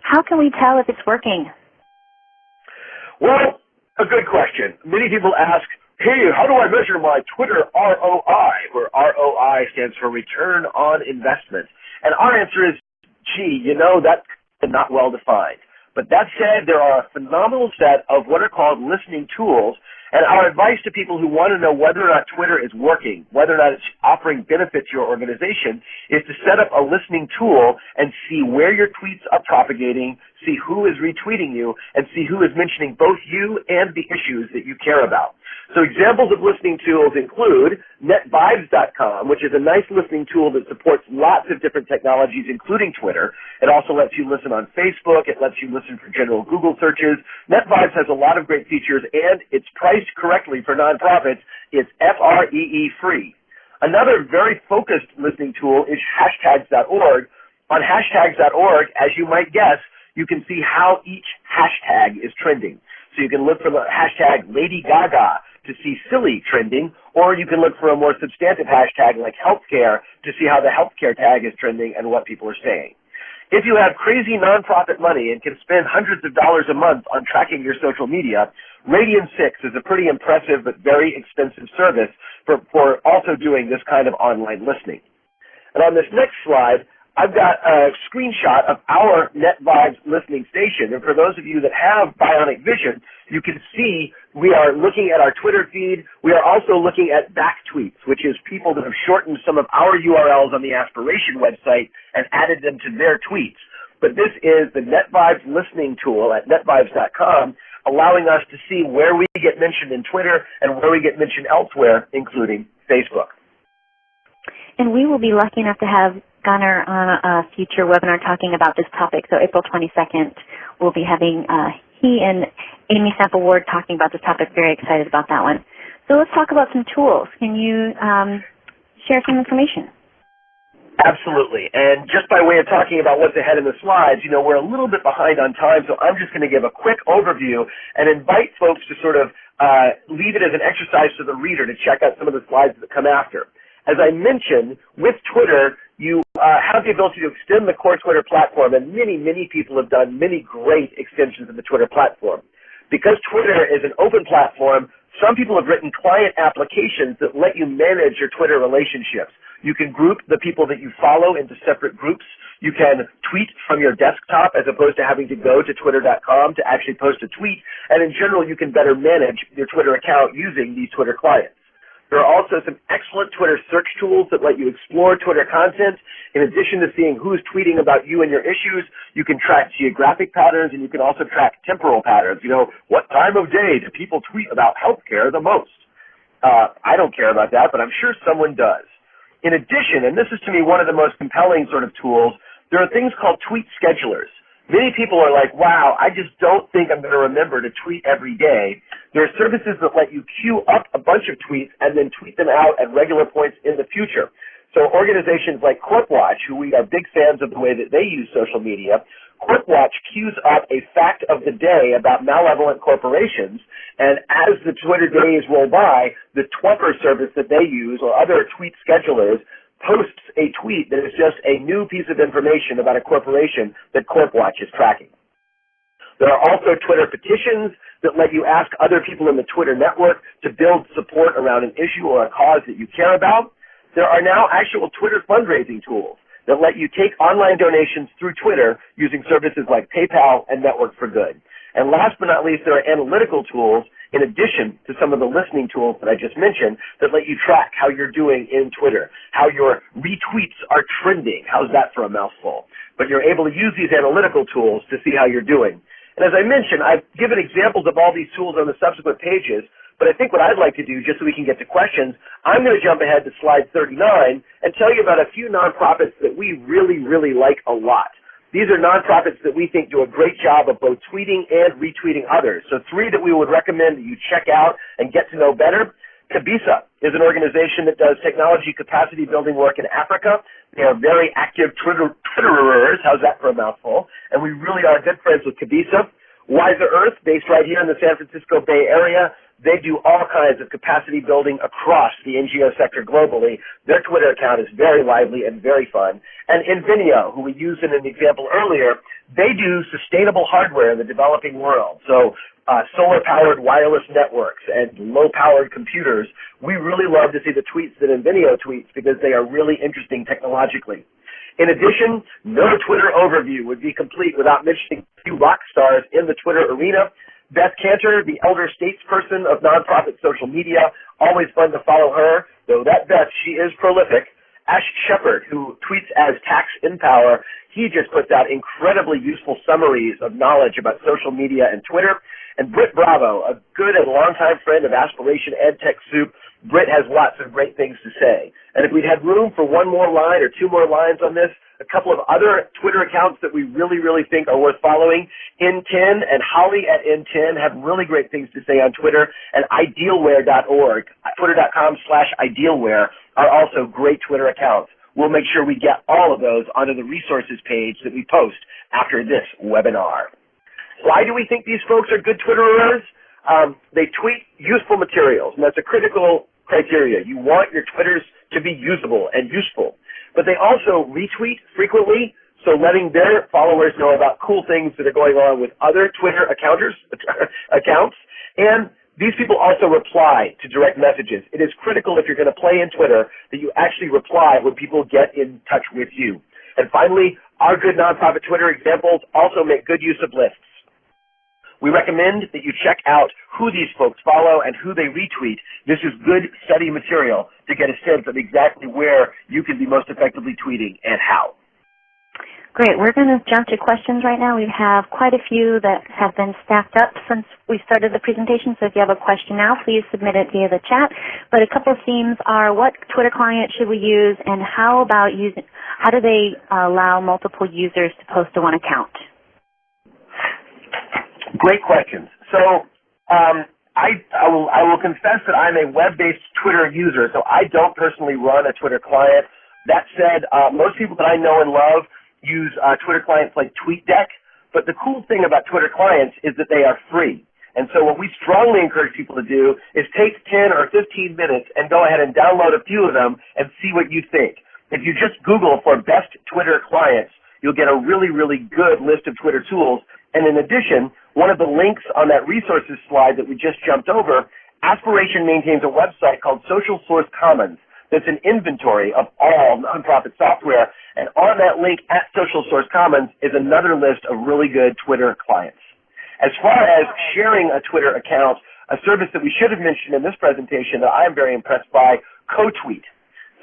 How can we tell if it's working? Well, a good question. Many people ask, hey, how do I measure my Twitter ROI, where ROI stands for return on investment? And our answer is, gee, you know, that and not well defined. But that said, there are a phenomenal set of what are called listening tools, and our advice to people who want to know whether or not Twitter is working, whether or not it's offering benefit to your organization, is to set up a listening tool and see where your tweets are propagating, see who is retweeting you, and see who is mentioning both you and the issues that you care about. So examples of listening tools include netvibes.com, which is a nice listening tool that supports lots of different technologies, including Twitter. It also lets you listen on Facebook. It lets you listen for general Google searches. NetVibes has a lot of great features, and it's priced correctly for nonprofits. It's FREE free. Another very focused listening tool is hashtags.org. On hashtags.org, as you might guess, you can see how each hashtag is trending. So you can look for the hashtag Lady Gaga to see silly trending, or you can look for a more substantive hashtag like healthcare to see how the healthcare tag is trending and what people are saying. If you have crazy nonprofit money and can spend hundreds of dollars a month on tracking your social media, Radian6 is a pretty impressive but very expensive service for, for also doing this kind of online listening. And on this next slide, I've got a screenshot of our NetVibes listening station. And for those of you that have bionic vision, you can see we are looking at our Twitter feed. We are also looking at back tweets, which is people that have shortened some of our URLs on the Aspiration website and added them to their tweets. But this is the NetVibes listening tool at netvibes.com, allowing us to see where we get mentioned in Twitter and where we get mentioned elsewhere, including Facebook. And we will be lucky enough to have Gunner on a future webinar talking about this topic. So April 22nd, we'll be having uh, he and Amy Sample Ward talking about this topic. Very excited about that one. So let's talk about some tools. Can you um, share some information? Absolutely. And just by way of talking about what's ahead in the slides, you know, we're a little bit behind on time, so I'm just going to give a quick overview and invite folks to sort of uh, leave it as an exercise to the reader to check out some of the slides that come after. As I mentioned, with Twitter, you uh, have the ability to extend the core Twitter platform, and many, many people have done many great extensions of the Twitter platform. Because Twitter is an open platform, Some people have written client applications that let you manage your Twitter relationships. You can group the people that you follow into separate groups. You can tweet from your desktop as opposed to having to go to twitter.com to actually post a tweet. And in general, you can better manage your Twitter account using these Twitter clients. There are also some excellent Twitter search tools that let you explore Twitter content. In addition to seeing who's tweeting about you and your issues, you can track geographic patterns and you can also track temporal patterns. You know, what time of day do people tweet about healthcare the most? Uh, I don't care about that, but I'm sure someone does. In addition, and this is to me one of the most compelling sort of tools, there are things called tweet schedulers. Many people are like, wow, I just don't think I'm going to remember to tweet every day. There are services that let you queue up a bunch of tweets and then tweet them out at regular points in the future. So organizations like CorpWatch, who we are big fans of the way that they use social media, CorpWatch queues up a fact of the day about malevolent corporations, and as the Twitter days roll by, the Twuffer service that they use or other tweet schedulers posts a tweet that is just a new piece of information about a corporation that CorpWatch is tracking. There are also Twitter petitions that let you ask other people in the Twitter network to build support around an issue or a cause that you care about. There are now actual Twitter fundraising tools that let you take online donations through Twitter using services like PayPal and Network for Good. And last but not least, there are analytical tools in addition to some of the listening tools that I just mentioned that let you track how you're doing in Twitter, how your retweets are trending. How's that for a mouthful? But you're able to use these analytical tools to see how you're doing. And as I mentioned, I've given examples of all these tools on the subsequent pages, but I think what I'd like to do, just so we can get to questions, I'm going to jump ahead to slide 39 and tell you about a few nonprofits that we really, really like a lot. These are nonprofits that we think do a great job of both tweeting and retweeting others. So three that we would recommend that you check out and get to know better. Kabissa is an organization that does technology capacity building work in Africa. They are very active Twitter, Twitterers. How's that for a mouthful? And we really are good friends with Kabissa. Wiser Earth, based right here in the San Francisco Bay Area, they do all kinds of capacity building across the NGO sector globally. Their Twitter account is very lively and very fun. And Inveneo, who we used in an example earlier, they do sustainable hardware in the developing world. So uh, solar-powered wireless networks and low-powered computers. We really love to see the tweets that Inveneo tweets because they are really interesting technologically. In addition, no Twitter overview would be complete without mentioning a few rock stars in the Twitter arena. Beth Kanter, the elder statesperson of nonprofit social media, always fun to follow her, though that Beth, she is prolific. Ash Shepard, who tweets as Tax in Power, he just puts out incredibly useful summaries of knowledge about social media and Twitter. And Britt Bravo, a good and longtime friend of Aspiration EdTech Soup, Britt has lots of great things to say. And if we'd had room for one more line or two more lines on this, a couple of other Twitter accounts that we really, really think are worth following. NTEN and Holly at NTEN have really great things to say on Twitter, and idealware.org, twitter.com slash idealware, are also great Twitter accounts. We'll make sure we get all of those onto the resources page that we post after this webinar. Why do we think these folks are good Twitterers? Um, they tweet useful materials, and that's a critical criteria. You want your Twitters to be usable and useful. But they also retweet frequently, so letting their followers know about cool things that are going on with other Twitter accounters, accounts. And these people also reply to direct messages. It is critical if you're going to play in Twitter that you actually reply when people get in touch with you. And finally, our good nonprofit Twitter examples also make good use of lists. We recommend that you check out who these folks follow and who they retweet. This is good study material to get a sense of exactly where you can be most effectively tweeting and how. Great. We're going to jump to questions right now. We have quite a few that have been stacked up since we started the presentation, so if you have a question now, please submit it via the chat. But a couple of themes are what Twitter client should we use and how about using, how do they allow multiple users to post to one account? Great questions. So um, I, I, will, I will confess that I'm a web-based Twitter user, so I don't personally run a Twitter client. That said, uh, most people that I know and love use uh, Twitter clients like TweetDeck, but the cool thing about Twitter clients is that they are free. And so what we strongly encourage people to do is take 10 or 15 minutes and go ahead and download a few of them and see what you think. If you just Google for best Twitter clients, you'll get a really, really good list of Twitter tools. And in addition, one of the links on that resources slide that we just jumped over Aspiration maintains a website called Social Source Commons that's an inventory of all nonprofit software. And on that link at Social Source Commons is another list of really good Twitter clients. As far as sharing a Twitter account, a service that we should have mentioned in this presentation that I am very impressed by, CoTweet.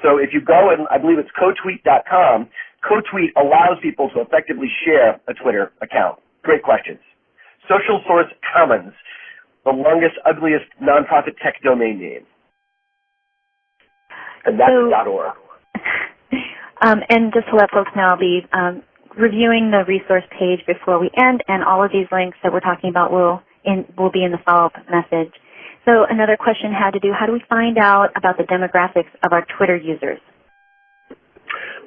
So if you go and I believe it's cotweet.com, CoTweet allows people to effectively share a Twitter account. Great questions. Social Source Commons, the longest, ugliest nonprofit tech domain name. And that's So- .org. Um, and just to let folks know, I'll be um, reviewing the resource page before we end, and all of these links that we're talking about will in, will be in the follow-up message. So another question had to do, how do we find out about the demographics of our Twitter users?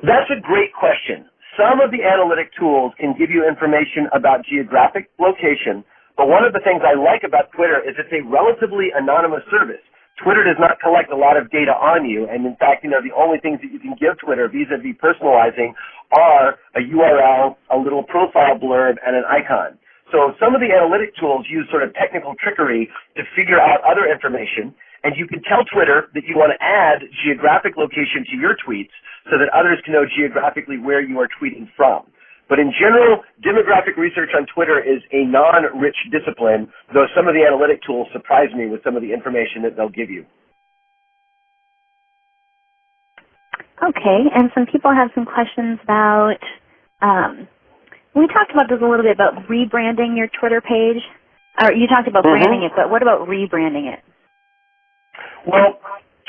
That's a great question. Some of the analytic tools can give you information about geographic location, but one of the things I like about Twitter is it's a relatively anonymous service. Twitter does not collect a lot of data on you, and in fact, you know, the only things that you can give Twitter vis-a-vis personalizing are a URL, a little profile blurb, and an icon. So some of the analytic tools use sort of technical trickery to figure out other information, and you can tell Twitter that you want to add geographic location to your tweets so that others can know geographically where you are tweeting from. But in general, demographic research on Twitter is a non-rich discipline, though some of the analytic tools surprise me with some of the information that they'll give you. Okay, and some people have some questions about, um, we talked about this a little bit about rebranding your Twitter page. Or you talked about Mhm. branding it, but what about rebranding it? Well,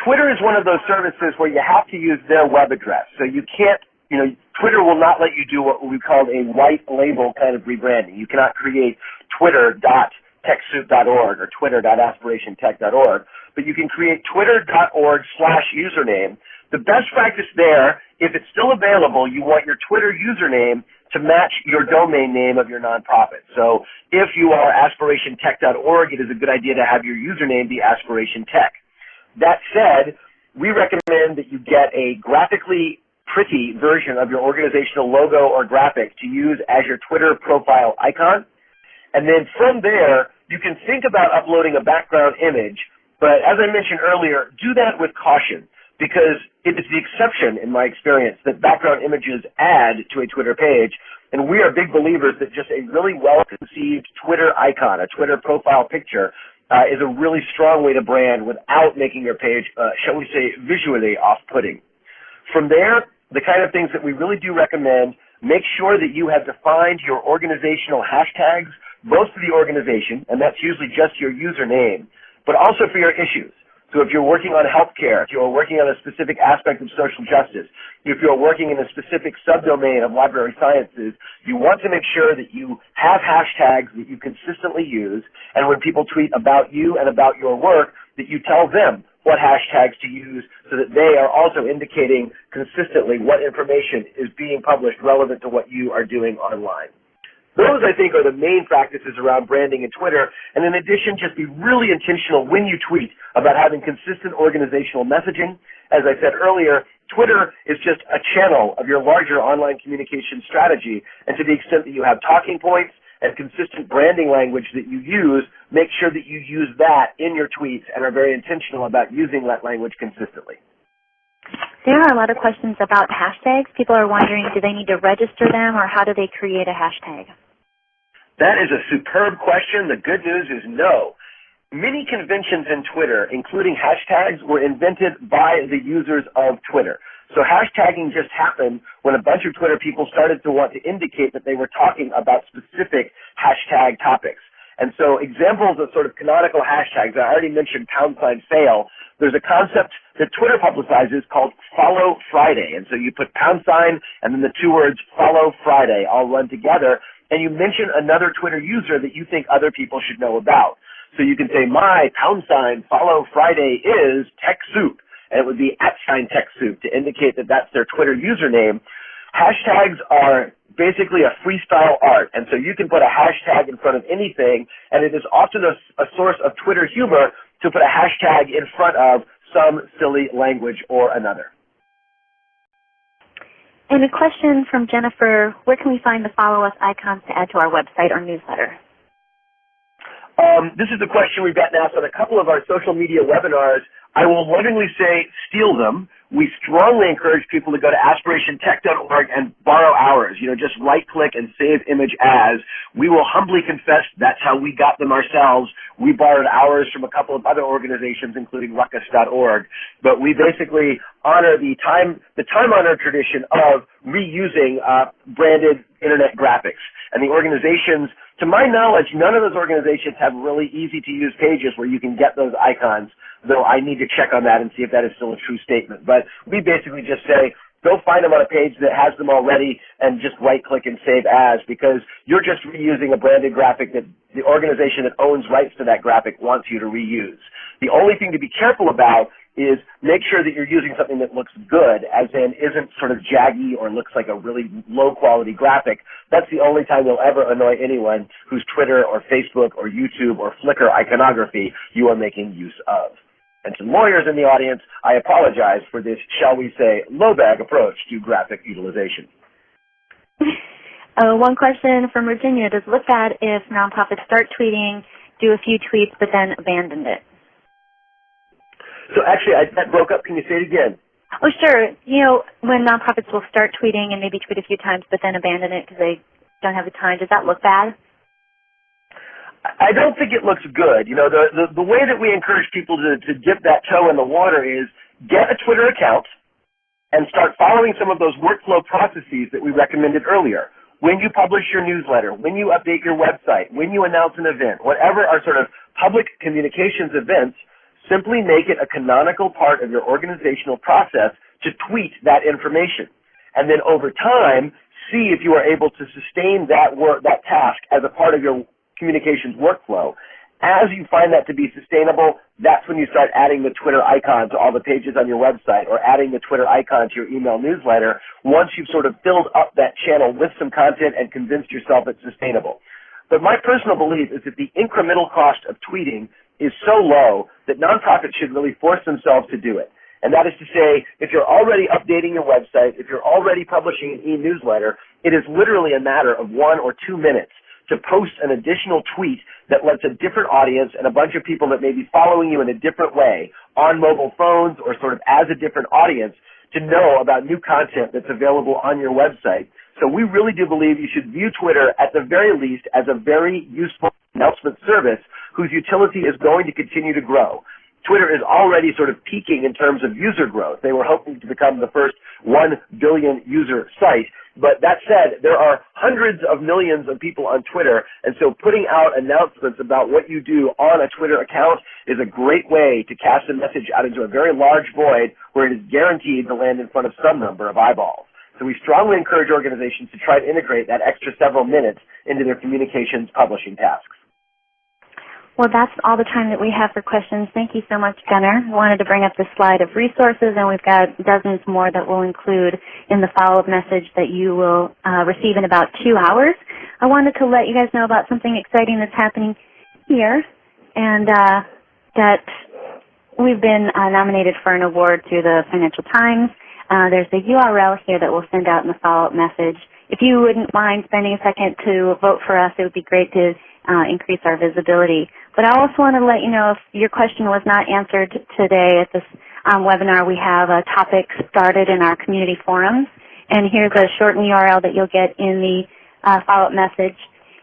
Twitter is one of those services where you have to use their web address. So you can't, you know, Twitter will not let you do what we call a white label kind of rebranding. You cannot create twitter.techsoup.org or twitter.aspirationtech.org, but you can create twitter.org slash username. The best practice there, if it's still available, you want your Twitter username to match your domain name of your nonprofit. So if you are aspirationtech.org, it is a good idea to have your username be aspirationtech. That said, we recommend that you get a graphically pretty version of your organizational logo or graphic to use as your Twitter profile icon. And then from there, you can think about uploading a background image, but as I mentioned earlier, do that with caution because it is the exception in my experience that background images add to a Twitter page. And we are big believers that just a really well-conceived Twitter icon, a Twitter profile picture, uh, is a really strong way to brand without making your page, uh, shall we say, visually off-putting. From there, the kind of things that we really do recommend, make sure that you have defined your organizational hashtags, both for the organization, and that's usually just your username, but also for your issues. So if you're working on healthcare, if you're working on a specific aspect of social justice, if you're working in a specific subdomain of library sciences, you want to make sure that you have hashtags that you consistently use, and when people tweet about you and about your work, that you tell them what hashtags to use so that they are also indicating consistently what information is being published relevant to what you are doing online. Those, I think, are the main practices around branding and Twitter. And in addition, just be really intentional when you tweet about having consistent organizational messaging. As I said earlier, Twitter is just a channel of your larger online communication strategy. And to the extent that you have talking points and consistent branding language that you use, make sure that you use that in your tweets and are very intentional about using that language consistently. There are a lot of questions about hashtags. People are wondering, do they need to register them or how do they create a hashtag? That is a superb question. The good news is no. Many conventions in Twitter, including hashtags, were invented by the users of Twitter. So hashtagging just happened when a bunch of Twitter people started to want to indicate that they were talking about specific hashtag topics. And so examples of sort of canonical hashtags, I already mentioned pound sign fail. There's a concept that Twitter publicizes called follow Friday. And so you put pound sign and then the two words follow Friday all run together and you mention another Twitter user that you think other people should know about. So you can say, my pound sign follow Friday is TechSoup. And it would be at sign TechSoup to indicate that that's their Twitter username. Hashtags are basically a freestyle art. And so you can put a hashtag in front of anything, and it is often a, a source of Twitter humor to put a hashtag in front of some silly language or another. And a question from Jennifer, where can we find the follow us icons to add to our website or newsletter? Um, this is a question we've gotten asked on a couple of our social media webinars. I will lovingly say steal them we strongly encourage people to go to aspirationtech.org and borrow ours. You know, just right click and save image as. We will humbly confess that's how we got them ourselves. We borrowed ours from a couple of other organizations, including ruckus.org. But we basically honor the time, the time honored tradition of reusing uh, branded internet graphics. And the organizations, to my knowledge, none of those organizations have really easy to use pages where you can get those icons though I need to check on that and see if that is still a true statement. But we basically just say, go find them on a page that has them already and just right click and save as because you're just reusing a branded graphic that the organization that owns rights to that graphic wants you to reuse. The only thing to be careful about is make sure that you're using something that looks good, as in isn't sort of jaggy or looks like a really low quality graphic. That's the only time you'll ever annoy anyone whose Twitter or Facebook or YouTube or Flickr iconography you are making use of and some lawyers in the audience, I apologize for this, shall we say, low bag approach to graphic utilization. Uh, one question from Virginia. Does it look bad if nonprofits start tweeting, do a few tweets, but then abandon it? So actually, I, that broke up. Can you say it again? Oh, sure. You know, when nonprofits will start tweeting and maybe tweet a few times, but then abandon it because they don't have the time, does that look bad? I don't think it looks good. You know, the, the, the way that we encourage people to, to dip that toe in the water is get a Twitter account and start following some of those workflow processes that we recommended earlier. When you publish your newsletter, when you update your website, when you announce an event, whatever are sort of public communications events, simply make it a canonical part of your organizational process to tweet that information. And then over time, see if you are able to sustain that work, that task as a part of your communications workflow. As you find that to be sustainable, that's when you start adding the Twitter icon to all the pages on your website or adding the Twitter icon to your email newsletter once you've sort of filled up that channel with some content and convinced yourself it's sustainable. But my personal belief is that the incremental cost of tweeting is so low that nonprofits should really force themselves to do it. And that is to say, if you're already updating your website, if you're already publishing an e-newsletter, it is literally a matter of one or two minutes to post an additional tweet that lets a different audience and a bunch of people that may be following you in a different way on mobile phones or sort of as a different audience to know about new content that's available on your website. So we really do believe you should view Twitter at the very least as a very useful announcement service whose utility is going to continue to grow. Twitter is already sort of peaking in terms of user growth. They were hoping to become the first 1 billion user site. But that said, there are hundreds of millions of people on Twitter, and so putting out announcements about what you do on a Twitter account is a great way to cast a message out into a very large void where it is guaranteed to land in front of some number of eyeballs. So we strongly encourage organizations to try to integrate that extra several minutes into their communications publishing tasks. Well, that's all the time that we have for questions. Thank you so much, Gunner. I wanted to bring up the slide of resources, and we've got dozens more that we'll include in the follow-up message that you will uh, receive in about two hours. I wanted to let you guys know about something exciting that's happening here, and uh, that we've been uh, nominated for an award through the Financial Times. Uh, there's a URL here that we'll send out in the follow-up message. If you wouldn't mind spending a second to vote for us, it would be great to uh, increase our visibility. But I also want to let you know if your question was not answered today at this um, webinar, we have a topic started in our community forums. And here's a shortened URL that you'll get in the uh, follow-up message.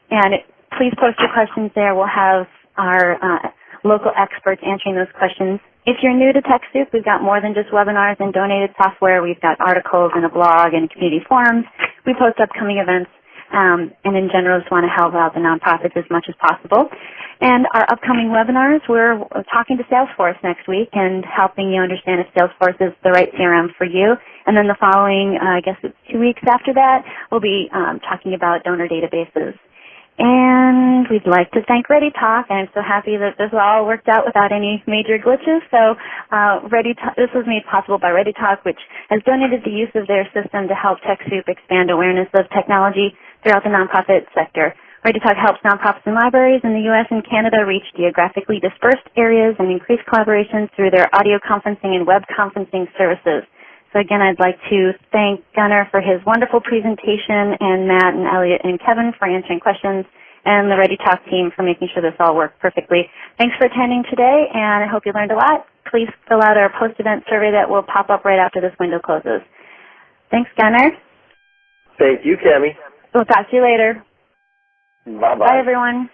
And please post your questions there. We'll have our uh, local experts answering those questions. If you're new to TechSoup, we've got more than just webinars and donated software. We've got articles and a blog and community forums. We post upcoming events um, and in general just want to help out the nonprofits as much as possible. And our upcoming webinars, we're talking to Salesforce next week and helping you understand if Salesforce is the right CRM for you. And then the following, uh, I guess it's two weeks after that, we'll be um, talking about donor databases. And we'd like to thank ReadyTalk. I'm so happy that this all worked out without any major glitches. So uh, ReadyTalk, this was made possible by ReadyTalk, which has donated the use of their system to help TechSoup expand awareness of technology throughout the nonprofit sector. ReadyTalk helps nonprofits and libraries in the U.S. and Canada reach geographically dispersed areas and increase collaboration through their audio conferencing and web conferencing services. So again, I'd like to thank Gunner for his wonderful presentation and Matt and Elliot and Kevin for answering questions. and the ReadyTalk team for making sure this all worked perfectly. Thanks for attending today, and I hope you learned a lot. Please fill out our post-event survey that will pop up right after this window closes. Thanks, Gunner. Thank you, Cami. We'll talk to you later. Bye-bye. Bye, everyone.